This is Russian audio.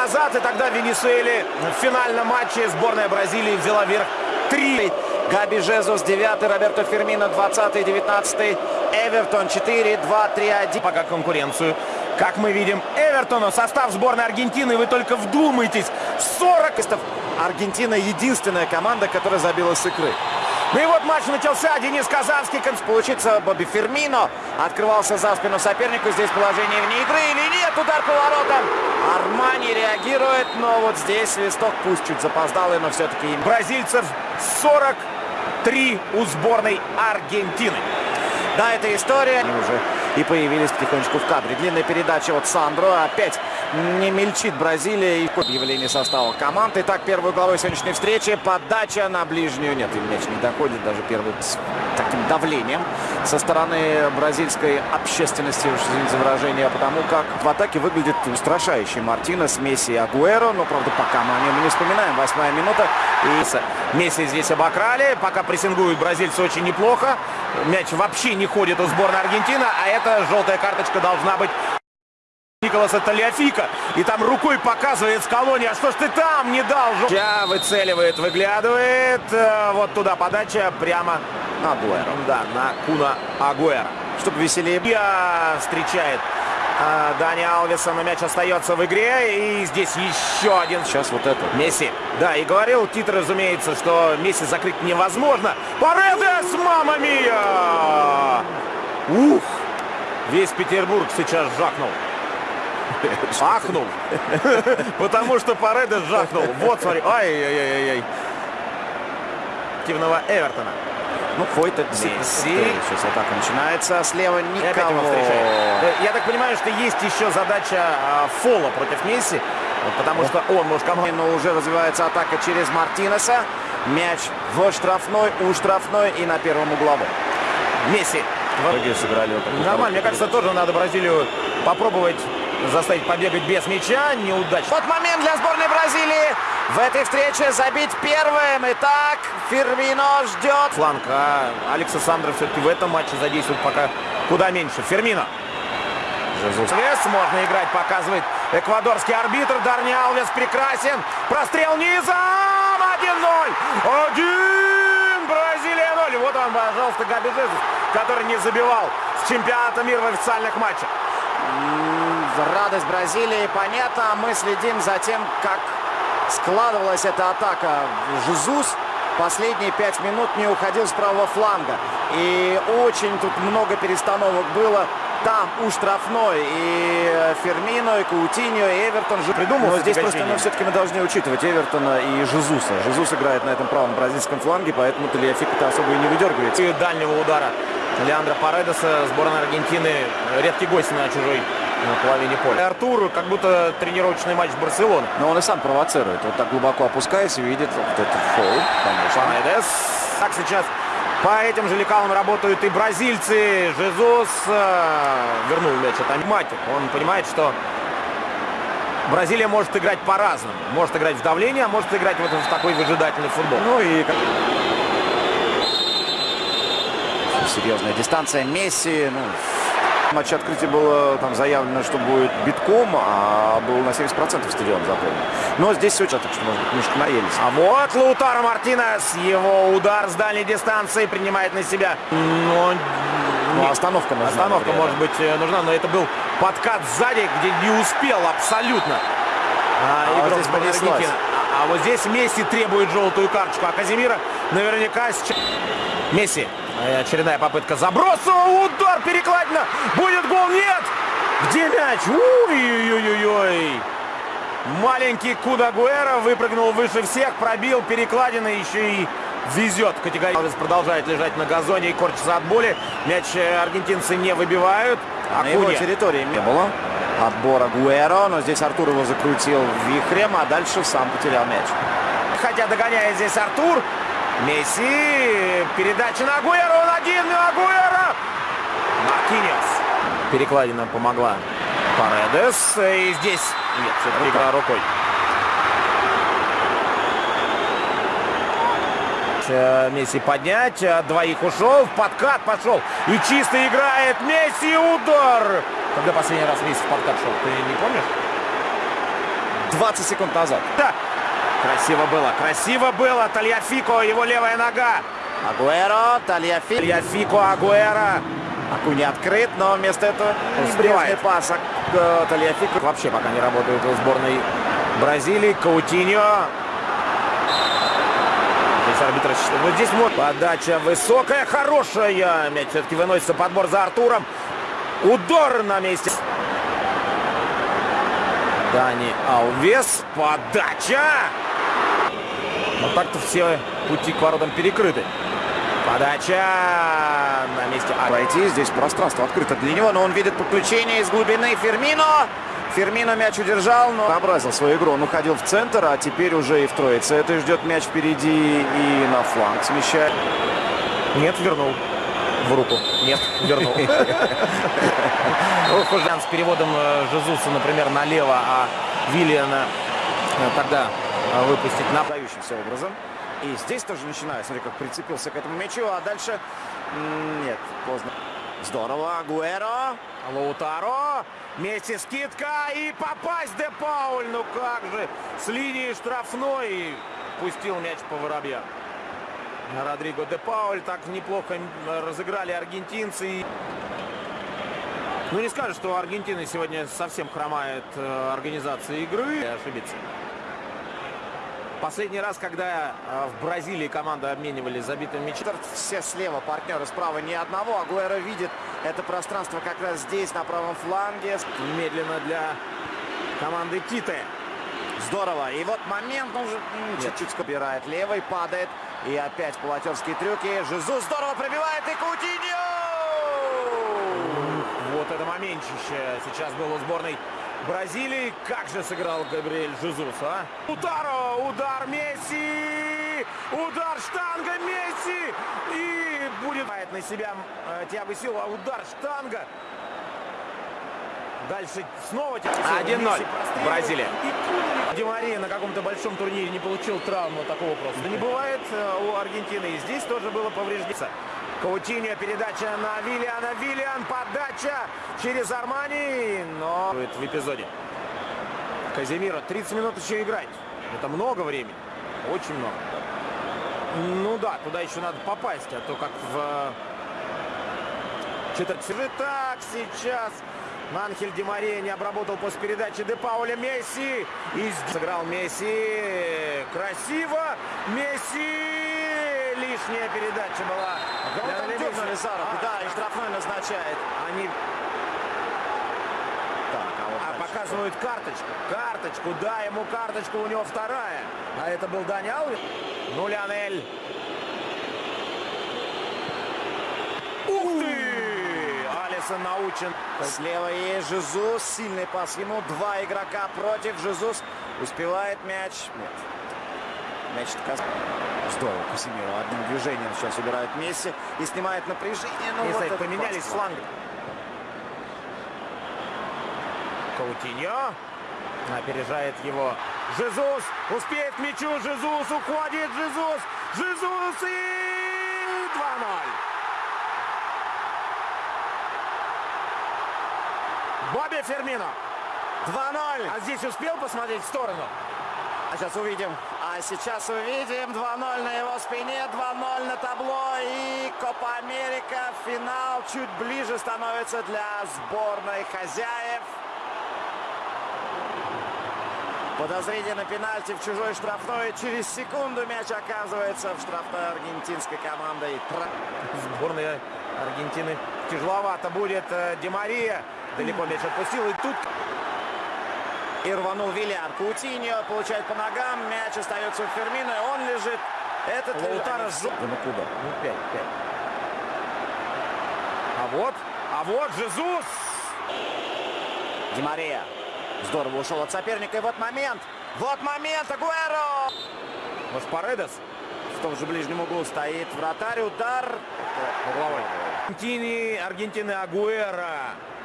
назад, и тогда в Венесуэле в финальном матче сборная Бразилии взяла верх 3. Габи Жезус 9, Роберто Фермино 20, 19, Эвертон 4, 2, 3, 1. Пока конкуренцию. Как мы видим, Эвертону состав сборной Аргентины, вы только вдумайтесь, 40... Аргентина единственная команда, которая забила с игры. Ну и вот матч начался. Денис Казанский. Получится Бобби Фермино. Открывался за спину сопернику. Здесь положение вне игры или нет. Удар по воротам. Армани реагирует. Но вот здесь свисток пусть чуть запоздалый, но все-таки... Бразильцев 43 у сборной Аргентины. Да, это история. Они уже и появились потихонечку в кадре. Длинная передача от Сандро. Опять не мельчит Бразилия. И объявление состава команды. Итак, первой главой сегодняшней встречи. Подача на ближнюю. Нет, мяч не доходит. Даже первый таким давлением со стороны бразильской общественности. Уж извините за выражение. Потому как в атаке выглядит устрашающий Мартинес, Месси и Агуэро. Но, правда, пока мы о нем не вспоминаем. Восьмая минута. И Месси здесь обокрали. Пока прессингуют бразильцы очень неплохо. Мяч вообще не ходит у сборной Аргентины. А это желтая карточка должна быть Николаса Талиафика. И там рукой показывает с колонии. А что ж ты там не дал? Сейчас выцеливает, выглядывает. Э, вот туда подача прямо на Агуэра. Да, на Куна Агуэра. Чтобы веселее. Встречает а, Дани Алвеса, но мяч остается в игре. И здесь еще один. Сейчас вот это. Месси. Да, и говорил Тит, разумеется, что Месси закрыть невозможно. Паредес, мама мия! Ух! Весь Петербург сейчас жахнул. Ахнул. Потому что Паредес жахнул. Вот, смотри. Ай-яй-яй-яй. Активного Эвертона. Ну, Фойта действительно. Сейчас атака начинается. Слева никого. Э, я так понимаю, что есть еще задача а, Фола против Месси. Потому что он может команду. Но уже развивается атака через Мартинеса. Мяч в штрафной, у штрафной и на первом угловом. Месси. Многие сыграли вот Нормально. Мне кажется, тоже надо Бразилию попробовать заставить побегать без мяча. Неудачно. Вот момент для сборной Бразилии. В этой встрече забить первым. Итак, Фермино ждет. Фланг. А Алекса Сандра все-таки в этом матче задействует пока куда меньше. Фермино. Жезус. Можно играть, показывает эквадорский арбитр. Дарни Алвес прекрасен. Прострел низом. 1-0. Один. Бразилия 0. Вот он, пожалуйста, Габи Жезус, который не забивал с чемпионата мира в официальных матчах. Радость Бразилии понятно. Мы следим за тем, как складывалась эта атака. Жезус последние пять минут не уходил с правого фланга. И очень тут много перестановок было. Там у штрафной и Фермино, и Каутиньо, и Эвертон же придумал. Но здесь просто ну, все-таки мы должны учитывать Эвертона и Жезуса. Жезус играет на этом правом бразильском фланге, поэтому Талиафик-то особо и не выдергивается. И дальнего удара Леандро Паредеса, сборная Аргентины, редкий гость на чужой на половине поля. Артур как будто тренировочный матч Барселоны. Но он и сам провоцирует. Вот так глубоко опускаясь и видит вот этот фол. Панедес. Так сейчас по этим же лекалам работают и бразильцы. Жезус э, вернул мяч от Матик. Он понимает, что Бразилия может играть по-разному. Может играть в давление, а может играть вот в такой выжидательный футбол. Ну и серьезная дистанция Месси. Ну, матче открытия было там заявлено, что будет битком, а был на 70% стадион заполнен. Но здесь все так что, может быть, немножко наелись. А вот Лутаро Мартинес. Его удар с дальней дистанции принимает на себя. Но... Ну, остановка нужна. Остановка, может быть, э, нужна, но это был подкат сзади, где не успел абсолютно. А, а игрок вот здесь Аргентина. А, а вот здесь Месси требует желтую карточку, а Казимира наверняка сейчас... Месси Очередная попытка заброса. Удар перекладина. Где мяч? Ой-ой-ой-ой. Маленький Кудагуэра выпрыгнул выше всех, пробил перекладины, еще и везет. Категория продолжает лежать на газоне и корчится от боли. Мяч э, аргентинцы не выбивают. А на его территории не было отбора Гуэро, но здесь Артур его закрутил вихрем, а дальше сам потерял мяч. Хотя догоняет здесь Артур, Месси. Передача на Агуэро. Он один. Агуэро. Маркинес. Перекладина помогла Паредес. И здесь... Нет, все-таки игра рукой. Месси поднять. Двоих ушел. Подкат пошел. И чисто играет Месси. Удар. Когда последний раз Месси в подкат шел? Ты не помнишь? 20 секунд назад. Да. Красиво было, красиво было. Тальяфико, его левая нога. Агуэро, Тальяфи. Тальяфико, Агуэра. Аку не открыт, но вместо этого Сбивает. пас к Тальяфико. Вообще пока не работают в сборной Бразилии. Каутиньо. Здесь арбитр... Ну, здесь вот подача высокая, хорошая. Мяч все-таки выносится подбор за Артуром. Удар на месте. Дани Алвес. Подача. Но так-то все пути к воротам перекрыты. Подача на месте. А, Пройти здесь пространство открыто для него, но он видит подключение из глубины Фермино. Фермино мяч удержал, но образил свою игру. Он уходил в центр, а теперь уже и в троице. Это ждет мяч впереди и на фланг смещает. Нет, вернул. В руку. Нет, вернул. Уж с переводом э, Жезуса, например, налево, а Виллиана э, тогда э, выпустить на... Образом. И здесь тоже начинает. Смотри, как прицепился к этому мячу, а дальше... Нет, поздно. Здорово, Агуэро. Лаутаро. Месси скидка и попасть Де Пауль. Ну как же. С линии штрафной пустил мяч по воробьям. Родриго Де Пауль так неплохо разыграли аргентинцы. Ну не скажешь, что Аргентина сегодня совсем хромает э, организация игры. Ошибиться. Последний раз, когда э, в Бразилии команды обменивались забитым мячом. Все слева, партнеры справа ни одного. Агуэро видит это пространство как раз здесь, на правом фланге. Медленно для команды Титы. Здорово. И вот момент, же м, чуть-чуть собирает левый, падает. И опять полотерские трюки. Жизу здорово пробивает и Кутиньо! Вот это моментище сейчас было у сборной Бразилии. Как же сыграл Габриэль Жезус, а? Утаро, удар Месси! Удар штанга Месси! И будет на себя э, Тиаго Силва. Удар штанга. Дальше снова Тиаго Силва. 1-0. Месси прострелил. Бразилия. И Ди Мария на каком-то большом турнире не получил травму такого просто. Не бывает э, у Аргентины. И здесь тоже было повреждение. Каутиньо, передача на Виллиана. Виллиан, подача через Армани. Но в эпизоде. Казимира, 30 минут еще играть. Это много времени. Очень много. Ну да, туда еще надо попасть, а то как в четверть. Так, сейчас Анхель Ди Мария не обработал после передачи Де Пауля Месси. И сыграл Месси. Красиво. Месси. Лишняя передача была. Лемеса. дернули за руку? А, Да, и штрафной назначает. Они Так, а вот а, дальше показывают карточку. Карточку. Да, ему карточку, у него вторая. А это был Дани Алвин. Ну, Лионель. Ух ты! Алисон научен. Слева есть Жизус. Сильный пас ему. Два игрока против. Жизус успевает мяч. Нет. Мяч Здорово, Касимиру одним движением сейчас убирает Месси и снимает напряжение. Ну, вот поменялись фланги. Каутиньо. Опережает его. Жезус. Успеет к мячу. Жезус уходит. Жезус. Жезус и 2-0. Бобби Фермино. 2-0. А здесь успел посмотреть в сторону? А сейчас увидим. А сейчас увидим 2-0 на его спине, 2-0 на табло. И Копа Америка, финал чуть ближе становится для сборной хозяев. Подозрение на пенальти в чужой штрафной. Через секунду мяч оказывается в штрафной аргентинской тра- Сборная Аргентины тяжеловато будет. э, Ди Мария далеко мяч отпустил. И тут И рванул Виллиан. Каутиньо получает по ногам. Мяч остается у Фермина. и Он лежит. Этот Лаутаро ну куда? Ну, 5, 5. А вот, а вот Жезус. Ди Мария. Здорово ушел от соперника. И вот момент. Вот момент. Агуэро. Может, Паредес? В том же ближнем углу стоит вратарь. Удар. Угловой. Аргентины, Аргентины Агуэра.